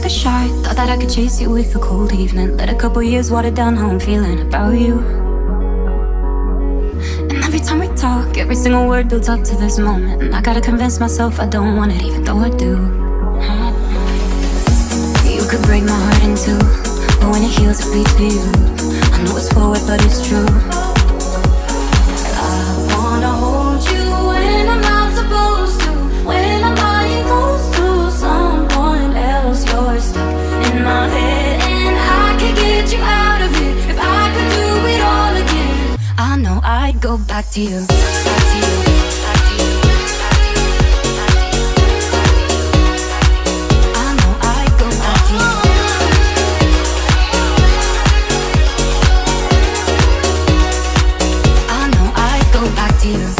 like a Thought that I could chase you with a cold evening. Let a couple years water down how I'm feeling about you. And every time we talk, every single word builds up to this moment. And I gotta convince myself I don't want it even though I do. You could break my heart in two But when it heals it beats for you know I'd go back to you. Back to you. I know I go back to you. I know I go back to you.